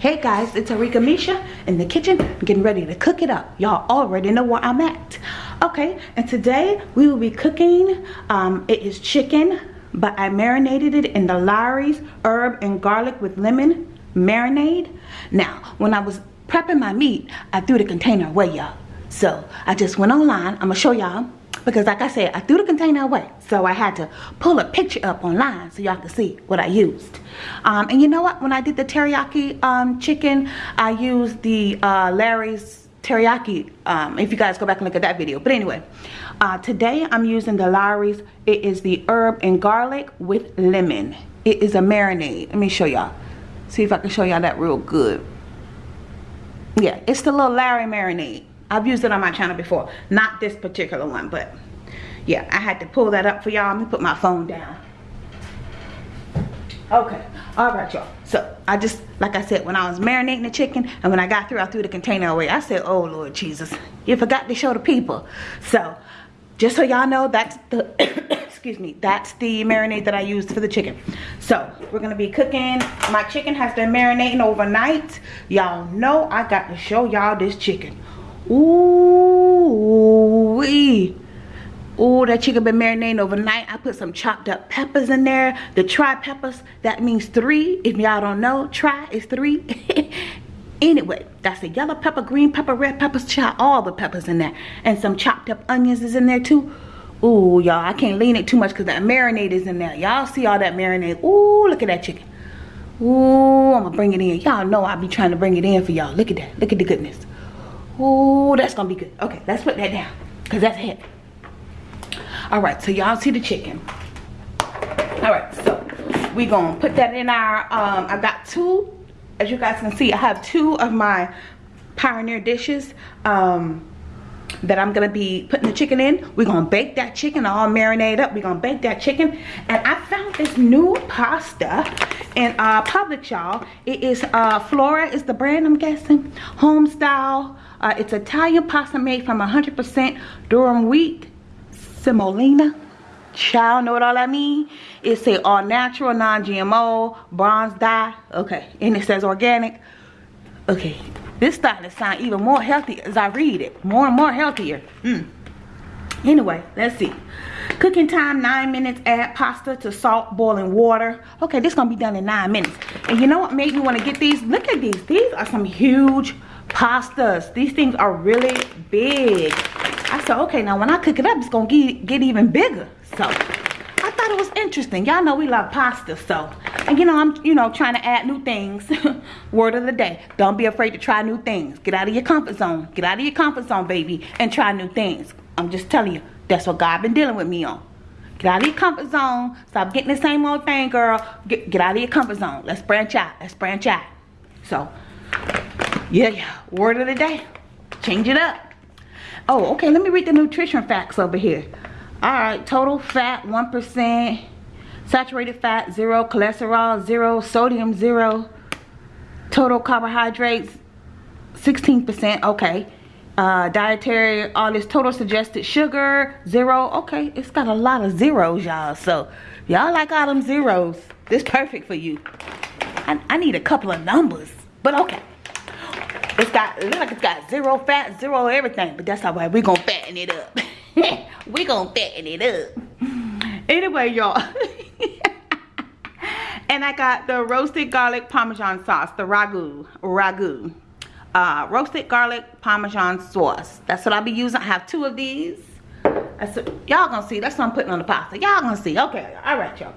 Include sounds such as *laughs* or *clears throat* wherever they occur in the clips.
Hey guys, it's Arika Misha in the kitchen getting ready to cook it up. Y'all already know where I'm at. Okay, and today we will be cooking, um, it is chicken, but I marinated it in the Lawry's herb and garlic with lemon marinade. Now, when I was prepping my meat, I threw the container away, y'all. So, I just went online. I'm gonna show y'all because like I said, I threw the container away. So I had to pull a picture up online so y'all can see what I used. Um, and you know what? When I did the teriyaki um, chicken, I used the uh, Lawry's teriyaki, um, if you guys go back and look at that video. But anyway, uh, today I'm using the Lawry's It is the herb and garlic with lemon. It is a marinade. Let me show y'all. See if I can show y'all that real good. Yeah, it's the little Lawry marinade. I've used it on my channel before. Not this particular one, but yeah, I had to pull that up for y'all. Let me put my phone down. Okay, all right, y'all. So I just, like I said, when I was marinating the chicken and when I got through, I threw the container away. I said, oh, Lord Jesus, you forgot to show the people. So just so y'all know, that's the, *coughs* excuse me, that's the marinade that I used for the chicken. So we're gonna be cooking. My chicken has been marinating overnight. Y'all know I got to show y'all this chicken. Ooh, wee. Ooh, that chicken been marinating overnight. I put some chopped up peppers in there. The tri peppers, that means three. If y'all don't know, try is three. *laughs* anyway, that's the yellow pepper, green pepper, red peppers, chop all the peppers in there. And some chopped up onions is in there too. Ooh, y'all, I can't lean it too much because that marinade is in there. Y'all see all that marinade. Ooh, look at that chicken. Ooh, I'm gonna bring it in. Y'all know I'll be trying to bring it in for y'all. Look at that. Look at the goodness. Oh, that's gonna be good. Okay, let's put that down because that's heavy. All right, so y'all see the chicken. All right, so we gonna put that in our. Um, I got two, as you guys can see, I have two of my Pioneer dishes. Um, that I'm gonna be putting the chicken in. We're gonna bake that chicken all marinate up. We're gonna bake that chicken. And I found this new pasta in uh, Publix, y'all. It is uh, Flora is the brand, I'm guessing. Home style uh, it's Italian pasta made from 100% durum wheat, semolina. Child, know what all that mean? It's a all natural, non-GMO, bronze die. Okay, and it says organic. Okay, this starting to sound even more healthy as I read it. More and more healthier. Mm. Anyway, let's see. Cooking time, nine minutes. Add pasta to salt, boiling water. Okay, this gonna be done in nine minutes. And you know what made me want to get these? Look at these. These are some huge pastas these things are really big i said okay now when i cook it up it's gonna get, get even bigger so i thought it was interesting y'all know we love pasta so and you know i'm you know trying to add new things *laughs* word of the day don't be afraid to try new things get out of your comfort zone get out of your comfort zone baby and try new things i'm just telling you that's what god been dealing with me on Get out of your comfort zone. Stop getting the same old thing, girl. Get, get out of your comfort zone. Let's branch out. Let's branch out. So, yeah, yeah. Word of the day. Change it up. Oh, okay. Let me read the nutrition facts over here. All right. Total fat, 1%. Saturated fat, 0. Cholesterol, 0. Sodium, 0. Total carbohydrates, 16%. Okay. Uh, dietary, all this total suggested sugar, 0. Okay. It's got a lot of zeros, y'all. So, y'all like all them zeros. This perfect for you. I, I need a couple of numbers. But okay. It's got, it looks like it's got zero fat, zero everything. But that's all right. We're to fatten it up. *laughs* We're to fatten it up. Anyway, y'all. *laughs* and I got the roasted garlic parmesan sauce. The ragu. Ragu. Uh, roasted garlic parmesan sauce. That's what I'll be using. I have two of these. Y'all gonna see. That's what I'm putting on the pasta. Y'all gonna see. Okay. All right, y'all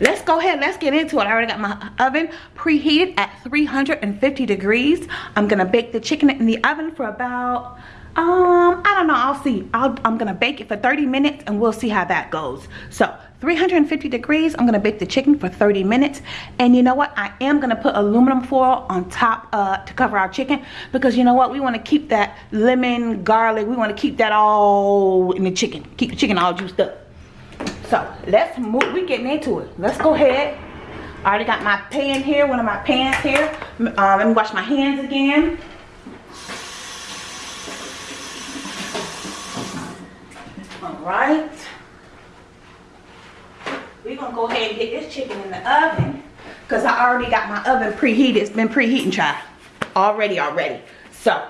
let's go ahead let's get into it i already got my oven preheated at 350 degrees i'm gonna bake the chicken in the oven for about um i don't know i'll see i am gonna bake it for 30 minutes and we'll see how that goes so 350 degrees i'm gonna bake the chicken for 30 minutes and you know what i am gonna put aluminum foil on top uh, to cover our chicken because you know what we want to keep that lemon garlic we want to keep that all in the chicken keep the chicken all juiced up so let's move, we getting into it. Let's go ahead. I already got my pan here, one of my pans here. Uh, let me wash my hands again. All right. We're gonna go ahead and get this chicken in the oven because I already got my oven preheated. It's been preheating, child. Already, already. So,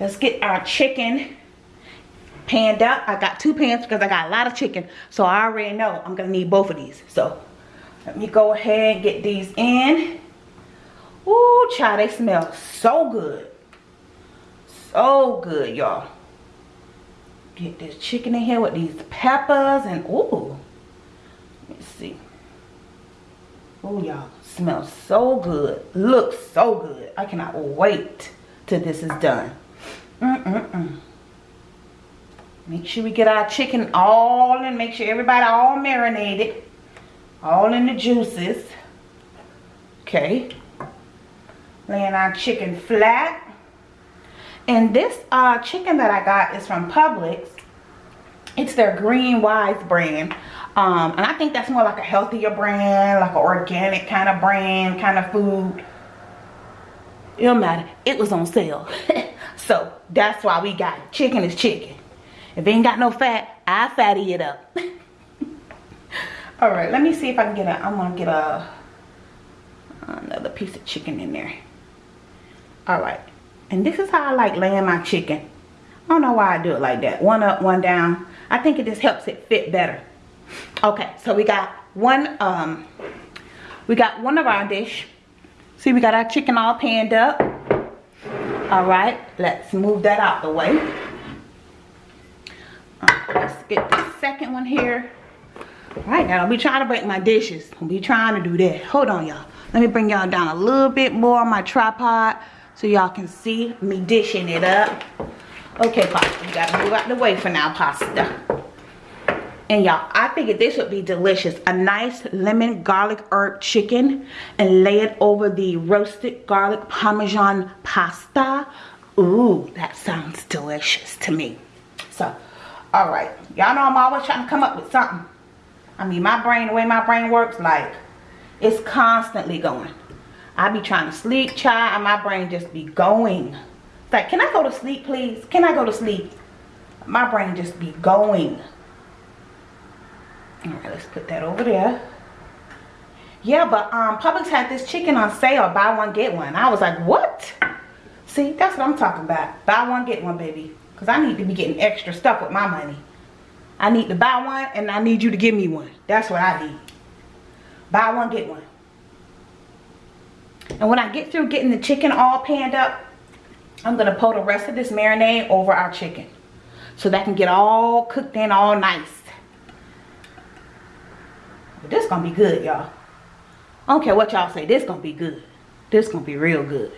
let's get our chicken panned up. I got two pans because I got a lot of chicken. So, I already know I'm going to need both of these. So, let me go ahead and get these in. Ooh, child, they smell so good. So good, y'all. Get this chicken in here with these peppers and ooh. Let me see. Oh, y'all. Smells so good. Looks so good. I cannot wait till this is done. Mm-mm-mm. Make sure we get our chicken all and make sure everybody all marinated. All in the juices. Okay. Laying our chicken flat. And this uh, chicken that I got is from Publix. It's their GreenWise brand. Um, and I think that's more like a healthier brand, like an organic kind of brand, kind of food. It don't matter. It was on sale. *laughs* so that's why we got it. Chicken is chicken. If it ain't got no fat, I fatty it up. *laughs* All right, let me see if I can get a, I'm gonna get a, another piece of chicken in there. All right, and this is how I like laying my chicken. I don't know why I do it like that. One up, one down. I think it just helps it fit better. Okay, so we got one, um, we got one of our dish. See, we got our chicken all panned up. All right, let's move that out the way. Right, let's get the second one here. All right, now don't be trying to break my dishes. Don't be trying to do that. Hold on, y'all. Let me bring y'all down a little bit more on my tripod so y'all can see me dishing it up. Okay, pasta, you gotta move out the way for now, pasta. And y'all, I figured this would be delicious. A nice lemon garlic herb chicken and lay it over the roasted garlic parmesan pasta. Ooh, that sounds delicious to me. So, all right. Y'all know I'm always trying to come up with something. I mean, my brain, the way my brain works, like, it's constantly going. I be trying to sleep, child, and my brain just be going. It's like, can I go to sleep, please? Can I go to sleep? My brain just be going. All right, let's put that over there. Yeah, but um, Publix had this chicken on sale, buy one, get one. I was like, what? See, that's what I'm talking about. Buy one, get one, baby. Because I need to be getting extra stuff with my money. I need to buy one, and I need you to give me one. That's what I need. Buy one, get one. And when I get through getting the chicken all panned up, I'm to pour the rest of this marinade over our chicken. So that can get all cooked in all nice. But this gonna be good, y'all. I don't care what y'all say. This gonna be good. This gonna be real good.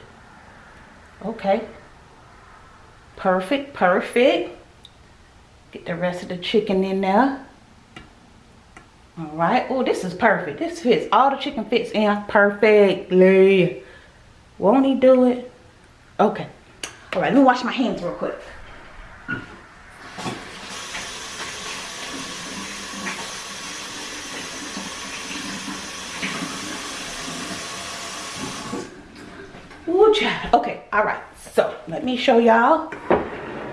Okay. Perfect, perfect. Get the rest of the chicken in there. All right. Oh, this is perfect. This fits. All the chicken fits in perfectly. Won't he do it? Okay. All right. Let me wash my hands real quick. Ooh, child. Okay, all right. So let me show y'all.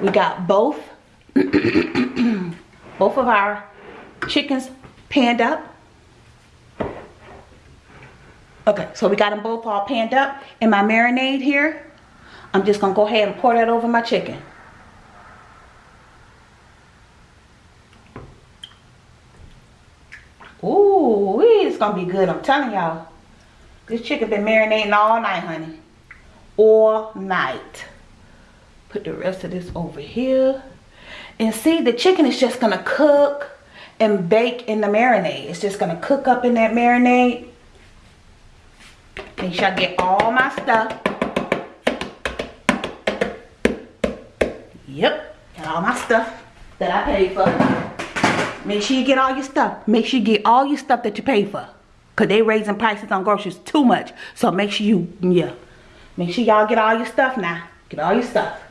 We got both, *clears throat* both of our chickens panned up. Okay, so we got them both all panned up. And my marinade here, I'm just gonna go ahead and pour that over my chicken. Ooh, it's gonna be good. I'm telling y'all. This chicken been marinating all night, honey all night. Put the rest of this over here. And see, the chicken is just to cook and bake in the marinade. It's just to cook up in that marinade. Make sure I get all my stuff. Yep, got all my stuff that I paid for. Make sure you get all your stuff. Make sure you get all your stuff that you pay for. Because they raising prices on groceries too much. So make sure you, yeah. Make sure y'all get all your stuff now. Get all your stuff.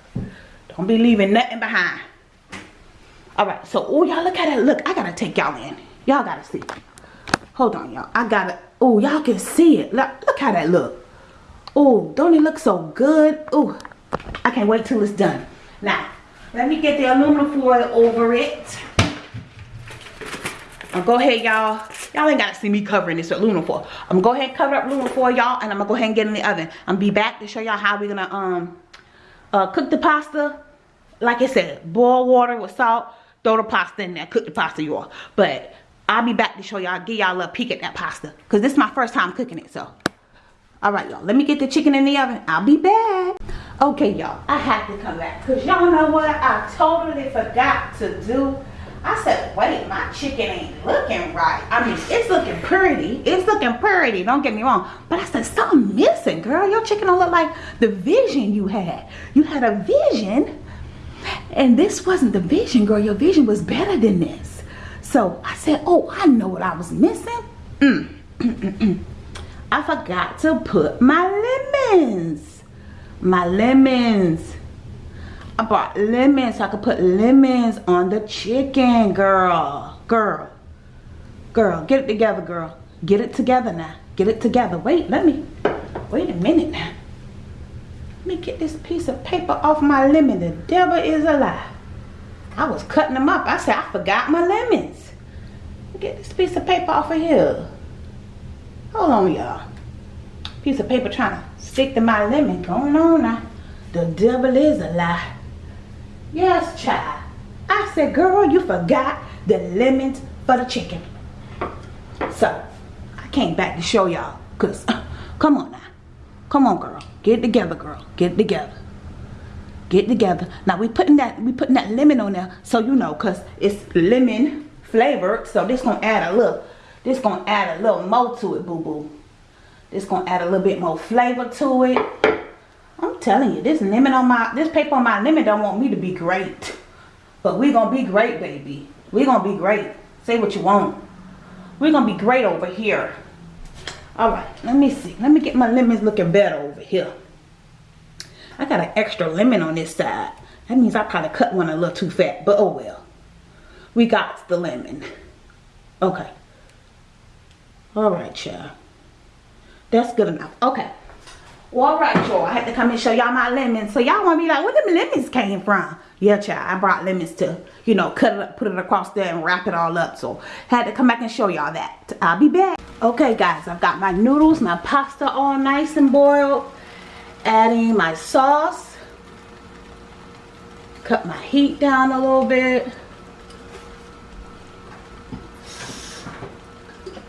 Don't be leaving nothing behind. Alright, so, oh, y'all look at it. Look, I gotta take y'all in. Y'all gotta see. Hold on, y'all. I gotta, oh, y'all can see it. Look, look how that look. Oh, don't it look so good? Oh, I can't wait till it's done. Now, let me get the aluminum foil over it. Now, go ahead, y'all. Y'all ain't gotta see me covering this with aluminum foil. I'm gonna go ahead and cover up aluminum foil, y'all, and I'm gonna go ahead and get in the oven. I'm be back to show y'all how we're gonna um uh, cook the pasta. Like I said, boil water with salt, throw the pasta in there, cook the pasta, y'all. But I'll be back to show y'all, give y'all a peek at that pasta. Because this is my first time cooking it, so. Alright, y'all. Let me get the chicken in the oven. I'll be back. Okay, y'all. I have to come back. Because y'all know what I totally forgot to do? I said, wait, my chicken ain't looking right. I mean, it's looking pretty. It's looking pretty. Don't get me wrong. But I said, something missing, girl. Your chicken don't look like the vision you had. You had a vision. And this wasn't the vision, girl. Your vision was better than this. So I said, oh, I know what I was missing. Mm, mm, mm, mm. I forgot to put my lemons. My lemons. I bought lemons so I could put lemons on the chicken, girl. Girl. Girl, get it together, girl. Get it together now. Get it together. Wait, let me. Wait a minute now. Let me get this piece of paper off my lemon. The devil is alive. I was cutting them up. I said, I forgot my lemons. Get this piece of paper off of here. Hold on, y'all. Piece of paper trying to stick to my lemon. Going on now. The devil is alive. Yes, child. I said, girl, you forgot the lemons for the chicken. So, I came back to show y'all. Because, uh, come on now. Come on, girl. Get together, girl. Get together. Get together. Now, we putting that we putting that lemon on there so you know because it's lemon flavored. So, this going to add a little, this going to add a little more to it, boo-boo. This going to add a little bit more flavor to it. I'm telling you, this lemon on my, this paper on my lemon don't want me to be great. But we gonna be great, baby. we gonna be great. Say what you want. we gonna be great over here. Alright, let me see. Let me get my lemons looking better over here. I got an extra lemon on this side. That means I probably cut one a little too fat, but oh well. We got the lemon. Okay. Alright, y'all. That's good enough. Okay. Well, alright, y'all. I had to come and show y'all my lemons. So y'all want to be like, where them lemons came from? Yeah, child. I brought lemons to, you know, cut it up, put it across there and wrap it all up. So, had to come back and show y'all that. I'll be back. Okay, guys. I've got my noodles, my pasta all nice and boiled. Adding my sauce. Cut my heat down a little bit.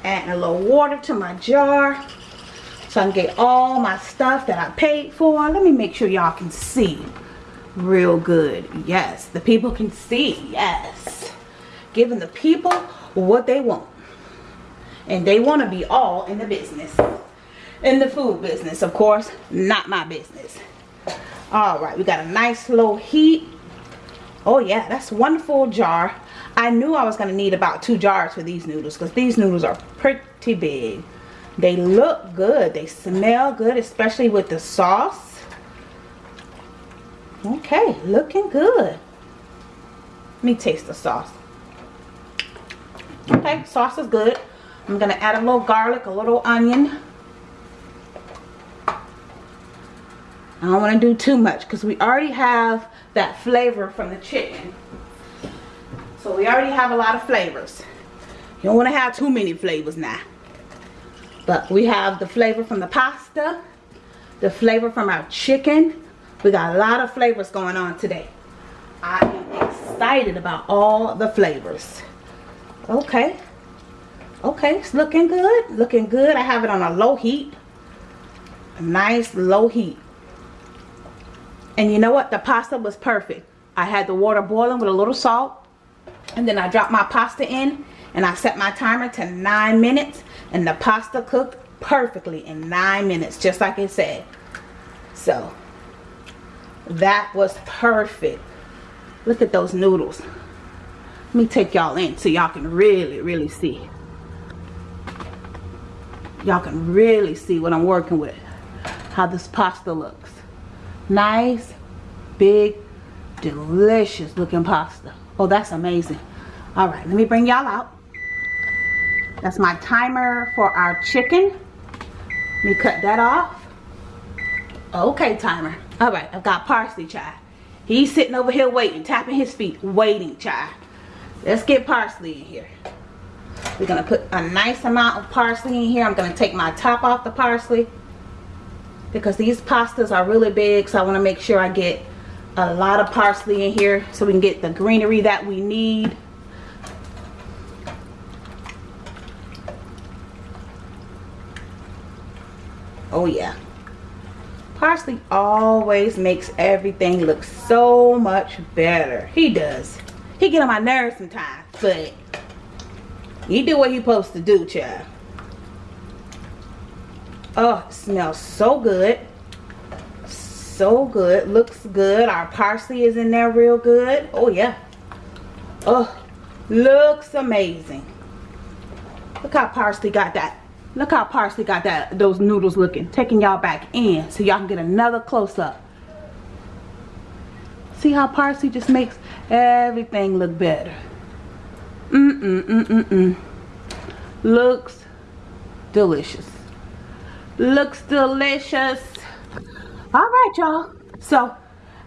Adding a little water to my jar so I can get all my stuff that I paid for. Let me make sure y'all can see real good. Yes, the people can see. Yes. Giving the people what they want. And they want to be all in the business. In the food business, of course. Not my business. Alright, we got a nice low heat. Oh yeah, that's one full jar. I knew I was going to need about two jars for these noodles. Because these noodles are pretty big. They look good. They smell good, especially with the sauce. Okay, looking good. Let me taste the sauce. Okay, sauce is good. I'm going to add a little garlic, a little onion. I don't want to do too much because we already have that flavor from the chicken. So we already have a lot of flavors. You don't want to have too many flavors now. But we have the flavor from the pasta, the flavor from our chicken. We got a lot of flavors going on today. I am excited about all the flavors. Okay. Okay, it's looking good. Looking good. I have it on a low heat. A nice low heat. And you know what? The pasta was perfect. I had the water boiling with a little salt. And then I dropped my pasta in. And I set my timer to 9 minutes and the pasta cooked perfectly in nine minutes just like it said. So that was perfect. Look at those noodles. Let me take y'all in so y'all can really really see. Y'all can really see what I'm working with how this pasta looks. Nice big delicious looking pasta. Oh that's amazing. All right let me bring y'all out that's my timer for our chicken. Let me cut that off. Okay, timer. All right, I've got parsley, child. He's sitting over here waiting, tapping his feet, waiting, child. Let's get parsley in here. We're gonna put a nice amount of parsley in here. I'm gonna take my top off the parsley because these pastas are really big so I want to make sure I get a lot of parsley in here so we can get the greenery that we need oh yeah parsley always makes everything look so much better he does he get on my nerves sometimes but he do what he supposed to do child Oh, smells so good. So good. Looks good. Our parsley is in there real good. Oh, yeah. Oh, looks amazing. Look how parsley got that. Look how parsley got that those noodles looking. Taking y'all back in so y'all can get another close-up. See how parsley just makes everything look better. Mm-mm-mm-mm-mm. Looks delicious looks delicious all right y'all so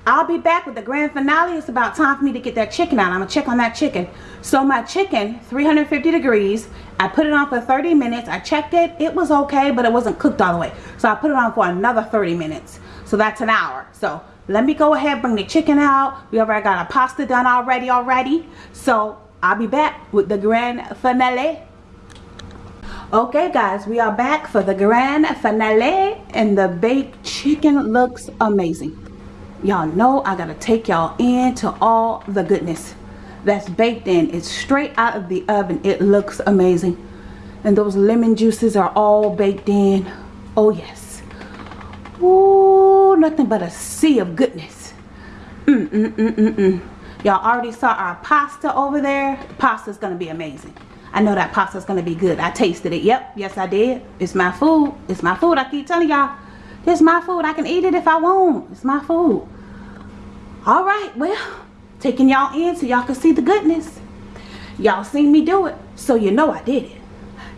I'll be back with the grand finale. It's about time for me to get that chicken out. I'm gonna check on that chicken. So my chicken 350 degrees. I put it on for 30 minutes. I checked it. It was okay but it wasn't cooked all the way. So I put it on for another 30 minutes. So that's an hour. So let me go ahead bring the chicken out. We already got our pasta done already already. So I'll be back with the grand finale. Okay guys we are back for the grand finale and the baked chicken looks amazing y'all know i gotta take y'all into all the goodness that's baked in it's straight out of the oven it looks amazing and those lemon juices are all baked in oh yes Ooh, nothing but a sea of goodness mm mm mm mm mm y'all already saw our pasta over there the pasta's gonna be amazing I know that pasta's gonna be good. I tasted it. Yep, yes I did. It's my food. It's my food. I keep telling y'all, it's my food. I can eat it if I want. It's my food. All right, well, taking y'all in so y'all can see the goodness. Y'all seen me do it, so you know I did it.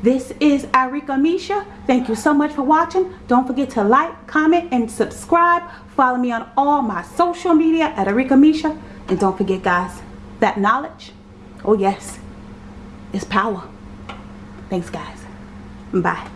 This is Arika Misha. Thank you so much for watching. Don't forget to like, comment, and subscribe. Follow me on all my social media at Arika Misha. And don't forget, guys, that knowledge, oh yes, is power. Thanks, guys. Bye.